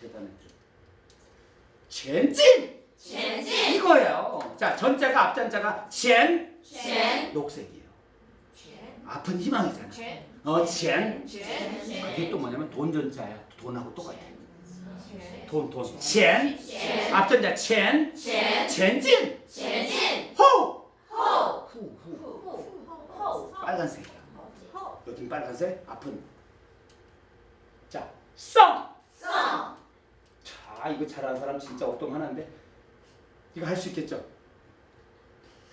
대단했죠. 젠진! 젠진! 이거예요. 자, 전자가 앞전자가 젠, 젠. 녹색이에요. 젠. 아픈 희망이잖아. 젠. 어, 젠. 젠. 그게 아, 또 뭐냐면 돈 전자야. 돈하고 똑같아. 돈, 돈. 젠. 앞전자 젠. 젠. 젠진. 젠진. 호. 호. 후, 후. 후, 후. 빨간색이야. 요즘 빨간색 아픈. 자, 썸. 아 이거 잘하는 사람 진짜 어떤 하나인데? 이거 할 수 있겠죠?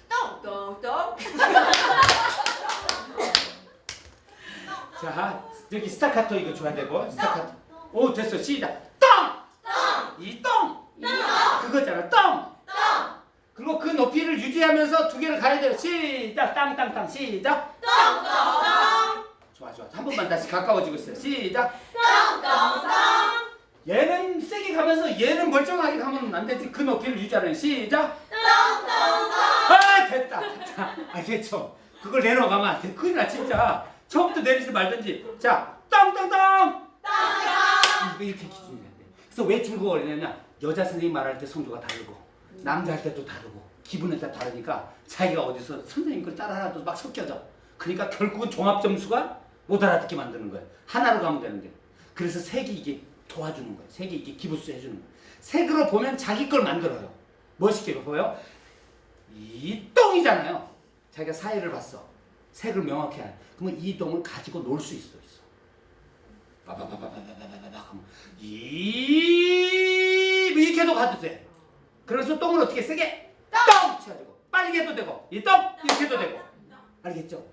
똥똥똥. 자 여기 스타카토 이거 줘야 되고 스타카토. 오 됐어. 시작. 똥똥이똥! 그거잖아. 똥! 그리고 그 높이를 유지하면서 두 개를 가야 돼요. 시작. 땅땅땅. 시작. 똥똥똥. 좋아 좋아. 한 번만 다시 가까워지고 있어요. 시작. 똥똥똥. 얘는 세게 가면서 얘는 멀쩡하게 가면 안 되지. 그 높이를 유지하는 시작. 아, 됐다. 자, 알겠죠? 그걸 내려가면 안 돼. 큰일 나, 진짜. 처음부터 내리지 말든지. 자, 땅땅땅! 이거 이렇게 기준이 돼야 돼. 그래서 왜 중국어 어리냐면 여자 선생님 말할 때 성조가 다르고 남자 할 때도 다르고 기분에 따라 다르니까 자기가 어디서 선생님 걸 따라하도 막 섞여져. 그러니까 결국은 종합 점수가 못 알아듣게 만드는 거예요. 하나로 가면 되는데. 그래서 색이 이게 도와주는 거예요. 색이 이게 기부스 해주는 거예요. 색으로 보면 자기 걸 만들어요. 멋있게 보여요. 이 똥이잖아요. 자기가 사회를 봤어. 색을 명확히 알. 그러면 이 똥을 가지고 놀 수 있어. 있어. 이렇게 해도 가도 돼. 그래서 똥을 어떻게 세게 똥 쳐가지고 빨리 해도 되고 이 똥 이렇게 해도 되고 알겠죠?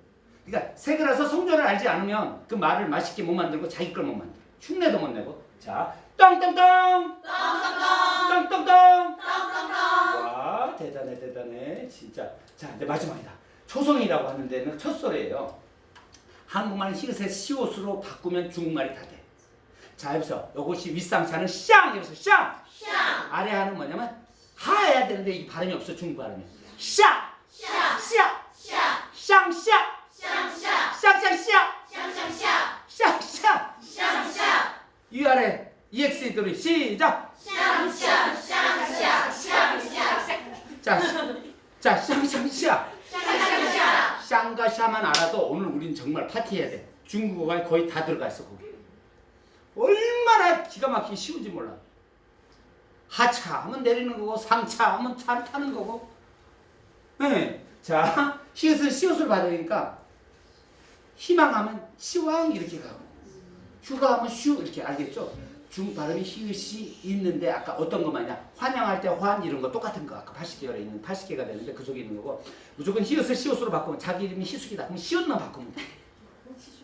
그러니까 색이라서 성조를 알지 않으면 그 말을 맛있게 못 만들고 자기 걸 못 만들어. 흉내도 못 내고 자, 똥똥똥! 똥똥똥! 똥똥똥! 똥똥똥! 와, 대단해, 대단해. 진짜. 자, 이제 마지막이다. 초성이라고 하는 데는 첫 소리예요. 한국말 히읗에 시옷으로 바꾸면 중국말이 다 돼. 자, 여기서 이것이 윗상차는 샹! 여기서 샹! 샹! 아래 하는 뭐냐면 하야 되는데 이 발음이 없어, 중국 발음이. 샹! 샹! 샹! 샹! 샹! 위아래 EX 돌이 시작! 샹샹샹샹샹샹 자, 자 샹샹샹 샹과 샤만 알아도 오늘 우린 정말 파티해야 돼. 중국어가 거의 다 들어가 있어 거기. 얼마나 기가 막히기 쉬운지 몰라. 하차 하면 내리는 거고 상차 하면 차를 타는 거고. 네. 자, 시옷은 시옷을 받으니까 희망하면 시왕 이렇게 가고 휴가하면 슈 이렇게 알겠죠? 중 발음이 히읗이 있는데 아까 어떤 것 말이냐? 환영할 때 환 이런 거 똑같은 거. 아까 80개열에 있는 80개가 되는데 그 속에 있는 거고. 무조건 히읗을 시옷으로 바꾸면 자기 이름이 희숙이다. 그럼 시옷만 바꾸면 돼.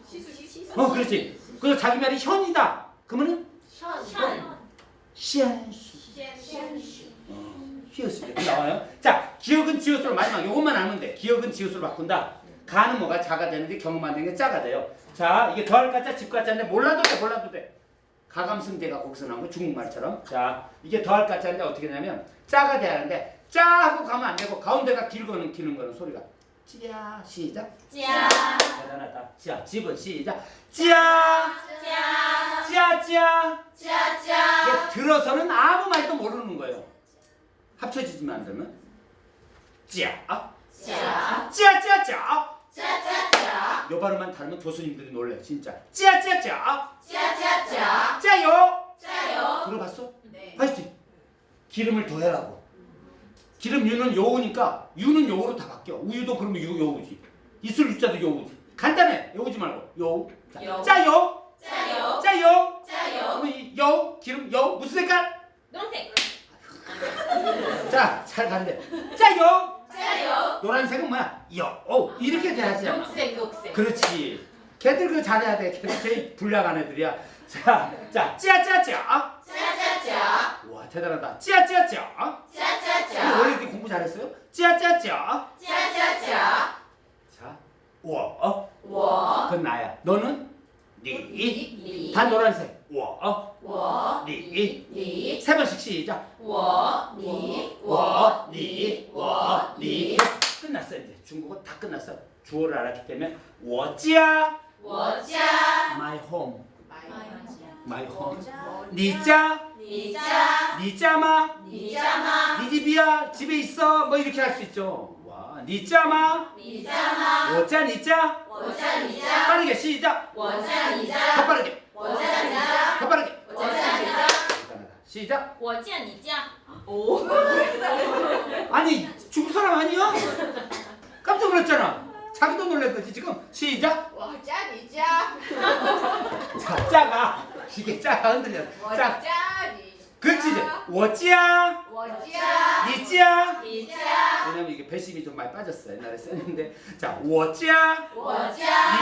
시숙 어 그렇지. 그래서 자기 말이 현이다. 그러면은 현 뭐? 시안수. 시안수. 어, 히읗이 나와요? 자 기억은 지읒으로 마지막 요것만 알면 돼. 기억은 지읒으로 바꾼다. 가는 뭐가 자가 되는데 경험하는 게 짜가 돼요. 자, 이게 더할 가짜, 집 가짜인데 몰라도 돼, 몰라도 돼. 가감승대가 거기서 나온 거 중국말처럼. 자, 이게 더할 가짜인데 어떻게 되냐면 짜가 돼야 하는데 짜 하고 가면 안 되고 가운데가 길고는 기는 거는 소리가 찌야 시작. 찌야. 대단하다. 찌야 집은 시작. 찌야. 찌야. 찌야 찌야. 찌야 찌야. 들어서는 아무 말도 모르는 거예요. 합쳐지지만 않으면 찌야. 찌야. 찌야 찌야 찌야. 짜짜짜. 요 발음만 다르면 교수님들이 놀래 진짜. 짜짜짜. 짜짜짜. 짜요. 짜요. 들어봤어? 네. 파이팅. 기름을 더해라고. 기름 유는 요우니까 유는 요우로 다 바뀌어. 우유도 그러면 유 요우지. 이슬 유자도 요우지. 간단해. 요우지 말고 요우. 자, 여우. 짜요. 짜요. 짜요. 짜요. 그러면 요 기름 요 무슨 색깔? 노란색. 자, 잘 간대. 짜요. 맞아요. 노란색은 뭐야? 여. 오, 이렇게 돼야지. 녹색, 녹색. 그렇지. 걔들 그 잘해야 돼. 걔들 제일 불량한 애들이야. 자, 자, 찌아찌아찌아. 찌아찌아찌아. 어? 와, 대단하다. 찌아찌아찌아. 찌아찌아찌아. 어? 어, 원래 이렇게 공부 잘했어요? 찌아찌아찌아. 찌아찌아찌아. 자, 와. 어? 와. 그건 나야. 너는? 니. 니. 다 노란색. 워, 어? 니, 니. 세 번씩 시작. 워, 니, 끝났어. 주어를 알았기 때문에 워지야. 워지야. My home. My home. 니자. 니자. 니자마. 니자마. 니 집이야 집에 있어. 뭐 이렇게 할 수 있죠. 와 니자마. 니자마. 워자 니자. 워자 니자. 빠르게 시작. 워자 니자. 더 빠르게. 워자 니자. 더 빠르게. 워자 니자. 시작. 워자 니자. 오. 아니 중국 사람 아니야? 깜짝 놀랐잖아. 자기도 놀랐듯이 지금 시작. 와 짠이 짠. 자, 짜가 이게 짜가 흔들려. 와 짜. 짠이 그렇지 워찌야. 워찌야. 니지야 왜냐면 이게 배심이 좀 많이 빠졌어 옛날에 썼는데. 자 워지야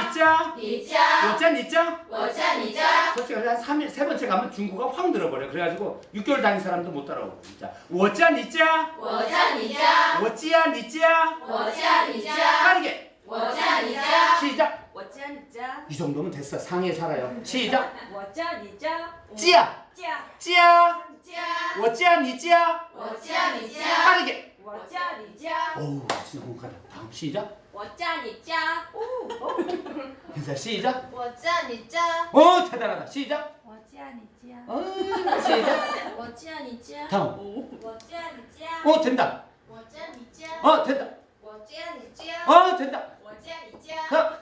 니자 니자 워짜 니자 워짜 니자 솔직히 한세 번째 가면 중국어 확 늘어버려 그래가지고 6개월 다닌 사람도 못 따라오고. 자 워짜 니자 워짜 니자 워지야 니자 워짜 니자 빠르게. 워짜 니자 시작. 我叫你家， 이 정도면 됐어 상해 살아요 시작 我叫你家， 찌야 家， 찌야 家 워찌야 니찌야 我叫你家 빠르게 我叫你家， 어우 진짜 공하다 다음 시작 我叫你家， 인사 시작 我叫你家 어 대단하다 시작 我叫你家， 어 시작 我叫你家 다음 我叫你家， 어 된다 我叫你家 어 된다 我叫你家 어 된다 我叫你家 자, 我叫你家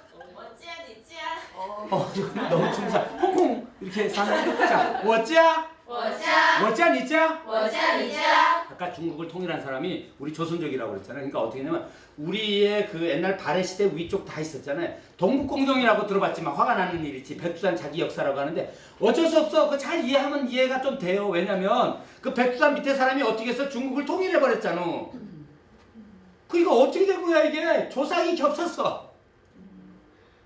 어, 너무 춤사. 홍콩 이렇게 사는. 자, 워짜. 워짜. 워짜 니짜. 워짜 니짜. 아까 중국을 통일한 사람이 우리 조선족이라고 그랬잖아요. 그러니까 어떻게 냐면 우리의 그 옛날 발해 시대 위쪽 다 있었잖아요. 동북공정이라고 들어봤지만 화가 나는 일이지. 백두산 자기 역사라고 하는데 어쩔 수 없어. 그 잘 이해하면 이해가 좀 돼요. 왜냐면 그 백두산 밑에 사람이 어떻게 해서 중국을 통일해 버렸잖아. 그 이거 어떻게 된 거야 이게 조상이 겹쳤어.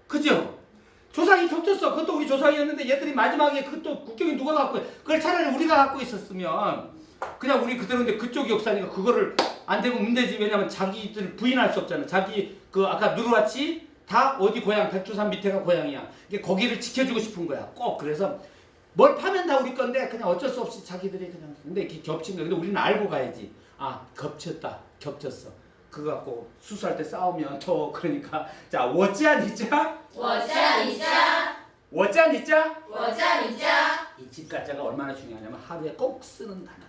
그죠? 조상이 겹쳤어. 그것도 우리 조상이었는데 얘들이 마지막에 그또 국경이 누가 갖고 그걸 차라리 우리가 갖고 있었으면 그냥 우리 그대로인데 그쪽 역사니까 그거를 안 되고 문제지. 왜냐면 자기들 부인할 수 없잖아. 자기 그 아까 누르와치 다 어디 고향 백두산 밑에가 고향이야. 이게 거기를 지켜주고 싶은 거야. 꼭 그래서 뭘 파면 다 우리 건데 그냥 어쩔 수 없이 자기들이 그냥 근데 이렇게 겹친 거야. 근데 우리는 알고 가야지. 아 겹쳤다. 겹쳤어 그거 갖고 수술할 때 싸우면 더 그러니까. 자 워짠 이자 워짠 이자 워짠 이자 워짠 이자 이 집가자가 얼마나 중요하냐면 하루에 꼭 쓰는 단어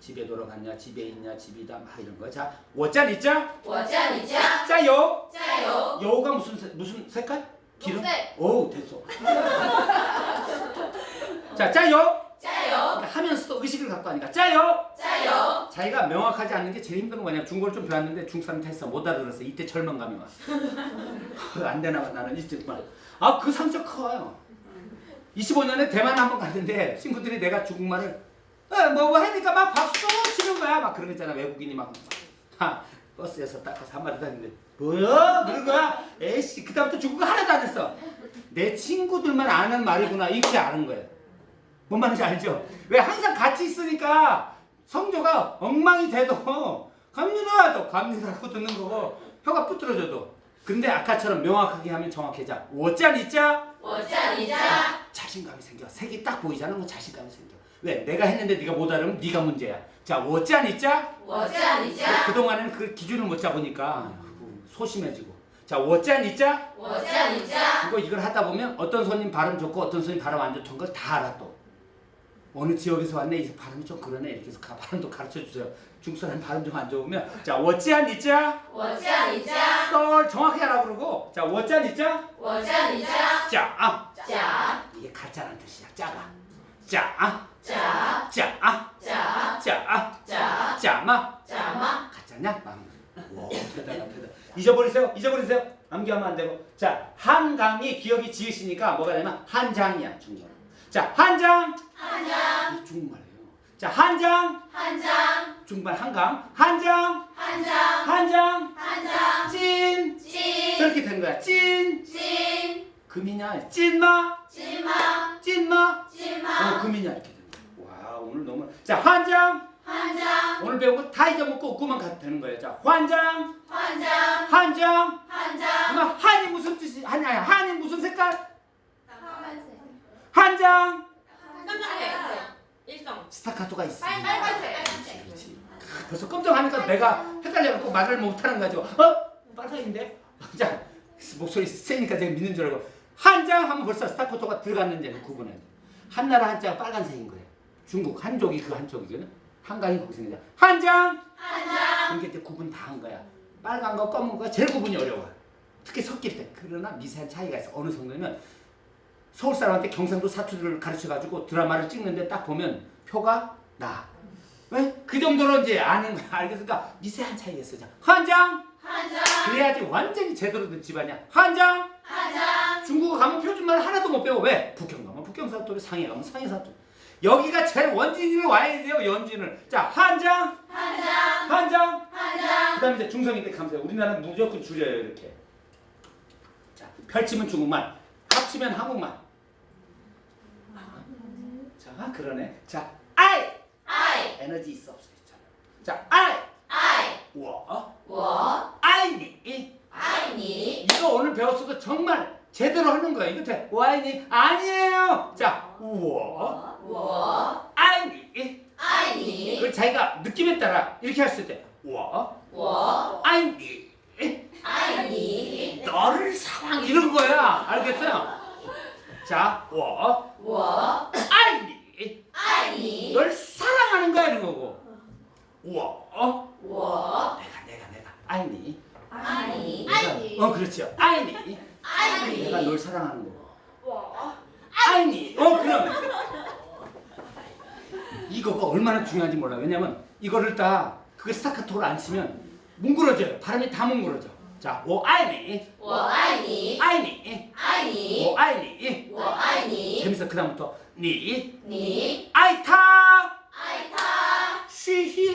집에 돌아갔냐 집에 있냐 집이다 막 이런 거자 워짠 이자 워짠 이자 짜요. 짜요. 여우가 무슨 무슨 색깔? 기름? 오 됐어. 자 짜요. 짜요. 그러니까 하면서도 의식을 갖고 하니까 짜요. 짜요. 자기가 명확하지 않는 게 제일 힘든 거 뭐냐면 중고를 좀 배웠는데 중3 테스트 못 알아들었어. 이때 절망감이 왔어. 그 안 되나 봐 나는 이때 말. 아그 상처 커요. 25년에 대만 한 번 갔는데 친구들이 내가 중국말을 뭐뭐 하니까 막 박수 치는 거야. 막 그런 거 있잖아. 외국인이 막. 막. 아, 버스에서 닦아서 한마디 다는데 뭐야? 그런 거야? 에이씨 그다음부터 중국어 하나도 안 했어. 내 친구들만 아는 말이구나 이렇게 아는 거야 뭔 말인지 알죠? 왜 항상 같이 있으니까 성조가 엉망이 돼도 갑니다도 갑니다고 듣는 거고 혀가 부풀어져도. 근데 아까처럼 명확하게 하면 정확해져. 워짠 있자 워짠 있자 자신감이 생겨. 색이 딱 보이잖아. 뭐 자신감이 생겨. 왜? 내가 했는데 네가 못 알으면 네가 문제야. 자 워짠 있자 워짠 있자 그동안에는 그 기준을 못 잡으니까 소심해지고. 자 워짠 있자 워짠 있자 이거 이걸 하다 보면 어떤 손님 발음 좋고 어떤 손님 발음 안 좋던 걸 다 알아 또. 어느 지역에서 왔네. 이 발음이 좀 그러네. 이렇게 해서 가, 발음도 가르쳐 주세요. 중국 사람 발음 좀 안 좋으면. 자 워짠 있자? 워짠 있자? 썰 정확히 하라 그러고. 자 워짠 있자? 워짠 있자? 짜짜 아. 이게 가짜란 뜻이야. 짜가. 짜짜짜짜짜짜 짜마. 짜마. 가짜냐? 마음. 와 대단하 대단 잊어버리세요. 잊어버리세요. 암기하면 안 되고. 자 한강이 기억이 지으시니까 뭐가 되면 한장이야 중국 자, 한 장. 한 장. 중국말이에요. 자, 한 장. 한 장. 중국말 한강. 한 장. 한 장. 한 장. 한 장. 찐. 찐. 저렇게 된 거야. 찐. 찐. 금이냐? 찐마. 찐마. 찐마. 찐마. 어, 금이냐? 이렇게 되는 거야. 와, 오늘 너무. 자, 한 장. 한 장. 오늘 배우고 다 잊어먹고 웃고만 가도 되는 거예요. 자, 환장. 환장. 한장. 한장. 그러 한이 무슨 뜻이, 아니, 아니, 한이 무슨 색깔? 한장. 깜짝이야 일성 스타카토가 있어. 빨간색 그렇지 벌써 깜짝하니까 내가 헷갈려갖고 말을 못하는 거죠 어? 빨간인데? 자 목소리 세니까 제가 믿는 줄 알고. 한 장 하면 벌써 스타카토가 들어갔는지 구분해 한나라 한자가 빨간색인 거예요 중국 한족이 그 한족이거든. 한강이 거기서 이제 한장! 한장. 이게 이제 구분 다 한 거야. 빨간 거 검은 거 제일 구분이 어려워. 특히 섞일 때. 그러나 미세한 차이가 있어. 어느 정도면 서울 사람한테 경상도 사투리를 가르쳐 가지고 드라마를 찍는데 딱 보면 표가 나. 왜? 그 정도로 이제 아는 거야. 알겠으니까 미세한 차이가 있어. 자, 한장 한 장. 그래야지 완전히 제대로 된 집안이야. 한 장 한 장. 중국어 가면 표준말 하나도 못 배워. 왜? 북경 가면 북경 사투리, 상해 가면 상해 사투리. 여기가 제일 원진을 와야 돼요. 연진을. 자, 한 장 한 장. 한 장 한 장. 그 다음에 이제 중성이 때 감사해요. 우리나라는 무조건 줄여요, 이렇게. 자, 펼치면 중국말, 합치면 한국말. 아, 그러네. 자, I. I. 에너지 있어 없어 있잖아. 자, I. I. 워. 워. I need. I need. 이거 오늘 배웠어도 정말 제대로 하는 거야. 이거 돼. I need. 아니에요. 자, 워. 워. I need. I need. 그 자기가 느낌에 따라 이렇게 했을 때 워. 워. I need. I need. 너를 사랑 이런 거야. 알겠어요? 자, 워. 워. I need. 爱你。 널 사랑하는 거야 이런 거고 我我 내가 내가 내가 爱你爱你。 내가, 어 그렇죠 爱你爱 내가 你。 널 사랑하는 거고 我 爱你어 그럼 이거가 얼마나 중요한지 몰라 왜냐면 이거를 딱 그게 스타카토를 안 치면 뭉그러져요 바람이 다 뭉그러져 자, 我爱你我爱你。爱你爱你。我爱你我爱你。 재밌어 그 다음부터 你。你。爱他。爱他。嘻嘻